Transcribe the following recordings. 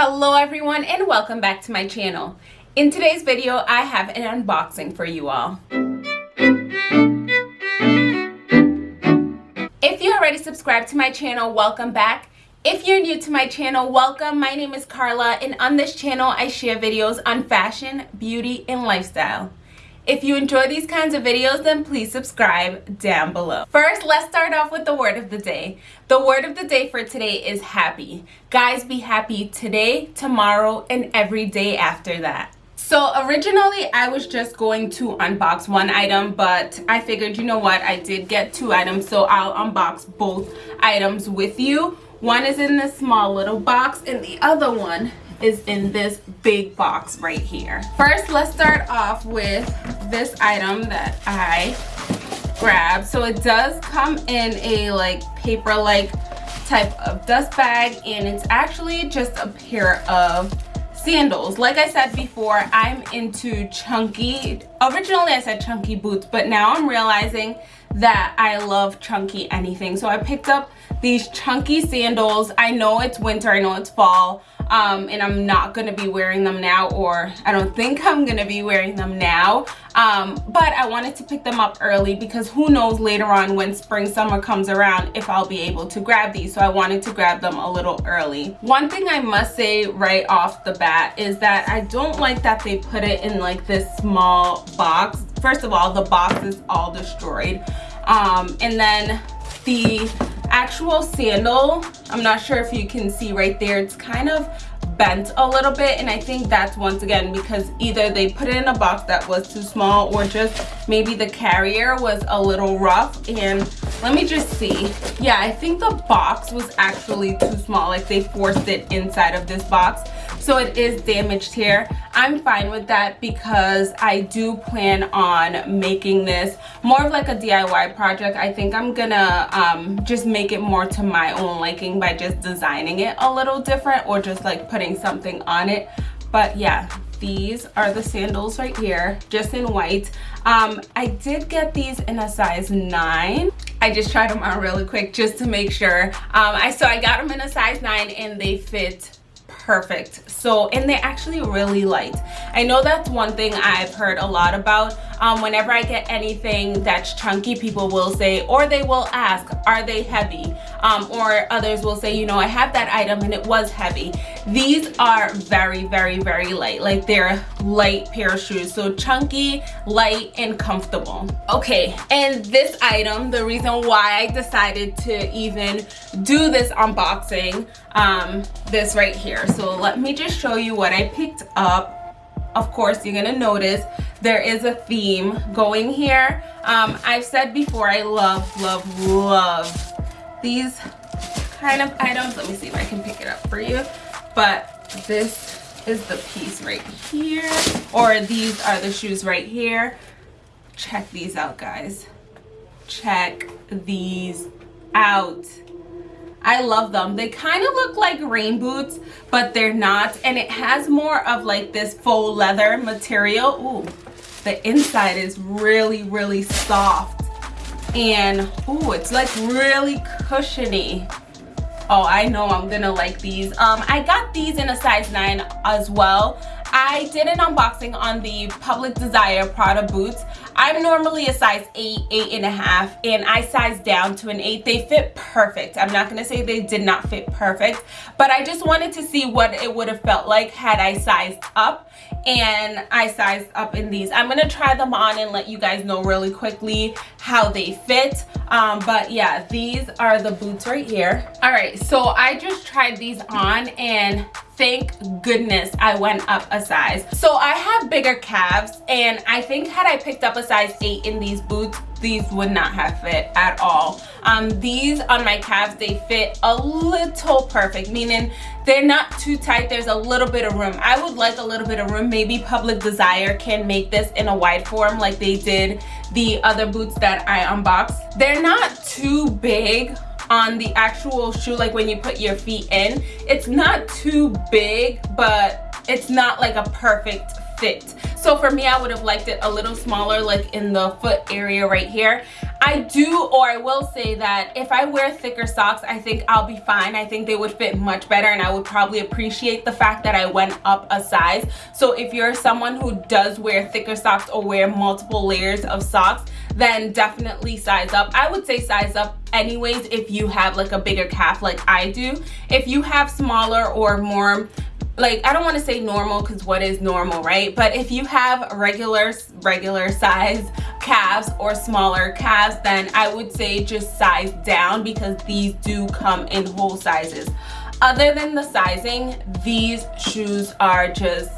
Hello everyone and welcome back to my channel. In today's video, I have an unboxing for you all. If you already subscribed to my channel, welcome back. If you're new to my channel, welcome. My name is Carla and on this channel, I share videos on fashion, beauty, and lifestyle. If you enjoy these kinds of videos, then please subscribe down below. First, let's start off with the word of the day. The word of the day for today is happy. Guys, be happy today, tomorrow, and every day after that. So originally I was just going to unbox one item but I figured you know what I did get two items so I'll unbox both items with you. One is in this small little box and the other one is in this big box right here. First, let's start off with this item that I grabbed. So it does come in a like paper-like type of dust bag and it's actually just a pair of sandals like i said before i'm into chunky originally i said chunky boots but now i'm realizing that i love chunky anything. So i picked up these chunky sandals. I know it's winter i know it's fall um, and I'm not gonna be wearing them now or I don't think I'm gonna be wearing them now. Um, but I wanted to pick them up early because who knows later on when spring summer comes around if I'll be able to grab these. So I wanted to grab them a little early. One thing I must say right off the bat is that I don't like that they put it in like this small box first of all the box is all destroyed. Um, and then the actual sandal i'm not sure if you can see right there it's kind of bent a little bit. And i think that's once again because either they put it in a box that was too small or just maybe the carrier was a little rough. And let me just see. Yeah i think the box was actually too small. Like they forced it inside of this box so it is damaged here. I'm fine with that because i do plan on making this more of like a diy project. I think i'm gonna um, just make it more to my own liking by just designing it a little different or just like putting something on it. But yeah these are the sandals right here just in white. Um, i did get these in a size 9 i just tried them on really quick just to make sure. Um, i so i got them in a size 9 and they fit perfect. So and they're actually really light i know that's one thing i've heard a lot about. Um, whenever i get anything that's chunky people will say or they will ask are they heavy? Um, or others will say you know i have that item and it was heavy. These are very very very light. Like they're light pair of shoes. So chunky light and comfortable. Okay and this item the reason why i decided to even do this unboxing um, this right here. So let me just show you what i picked up of course you're gonna notice there is a theme going here. Um, i've said before i love love love these kind of items. Let me see if i can pick it up for you. But this is the piece right here or these are the shoes right here. Check these out guys. Check these out I love them. They kind of look like rain boots, but they're not. And it has more of like this faux leather material. Ooh, the inside is really, really soft. And ooh, it's like really cushiony. Oh, I know I'm gonna like these. Um, I got these in a size 9 as well. I did an unboxing on the Public Desire Prada boots. I'm normally a size 8, 8 and a half, and I sized down to an 8. They fit perfect. I'm not going to say they did not fit perfect, but I just wanted to see what it would have felt like had I sized up, and I sized up in these. I'm going to try them on and let you guys know really quickly how they fit. Um, but yeah, these are the boots right here. All right, so I just tried these on, and thank goodness I went up a size. So I have bigger calves and I think had I picked up a size 8 in these boots, these would not have fit at all. Um, these on my calves, they fit a little perfect, meaning they're not too tight. There's a little bit of room. I would like a little bit of room. Maybe Public Desire can make this in a wide form like they did the other boots that I unboxed. They're not too big on the actual shoe like when you put your feet in. It's not too big but it's not like a perfect fit. So for me i would have liked it a little smaller like in the foot area right here I do or I will say that if I wear thicker socks I think I'll be fine. I think they would fit much better and I would probably appreciate the fact that I went up a size. So if you're someone who does wear thicker socks or wear multiple layers of socks then definitely size up. I would say size up anyways if you have like a bigger calf like I do. If you have smaller or more like I don't want to say normal because what is normal right? But if you have regular regular size calves or smaller calves then I would say just size down because these do come in whole sizes other than the sizing these shoes are just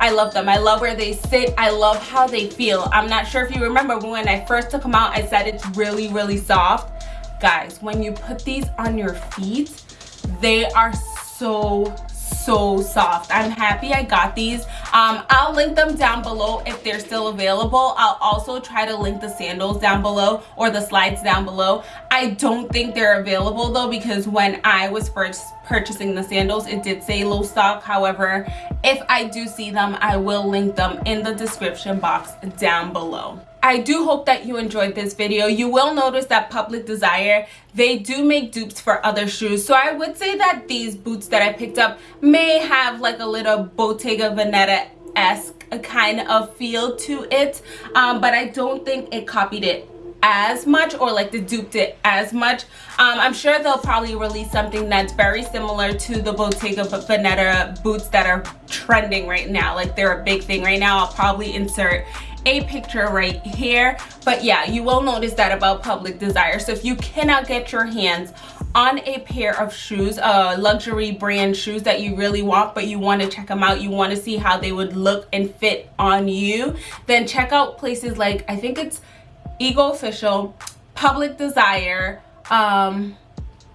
I love them. I love where they sit. I love how they feel. I'm not sure if you remember when I first took them out, I said it's really, really soft. Guys, when you put these on your feet, they are so so soft. I'm happy i got these. Um, i'll link them down below if they're still available. I'll also try to link the sandals down below or the slides down below. I don't think they're available though because when i was first purchasing the sandals it did say low stock. However if i do see them i will link them in the description box down below I do hope that you enjoyed this video. You will notice that Public Desire, they do make dupes for other shoes. So I would say that these boots that I picked up may have like a little Bottega Veneta-esque kind of feel to it. Um, but I don't think it copied it as much or like the duped it as much um, i'm sure they'll probably release something that's very similar to the bottega veneta boots that are trending right now like they're a big thing right now i'll probably insert a picture right here. But yeah you will notice that about public desire. So if you cannot get your hands on a pair of shoes uh luxury brand shoes that you really want but you want to check them out you want to see how they would look and fit on you then check out places like i think it's ego official public desire um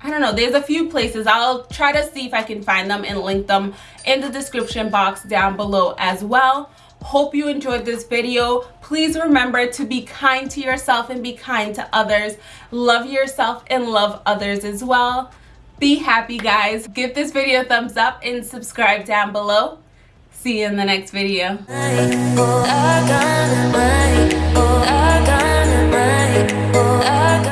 I don't know, there's a few places. I'll try to see if I can find them and link them in the description box down below as well hope you enjoyed this video. Please remember to be kind to yourself and be kind to others. Love yourself and love others as well. Be happy guys. Give this video a thumbs up and subscribe down below. See you in the next video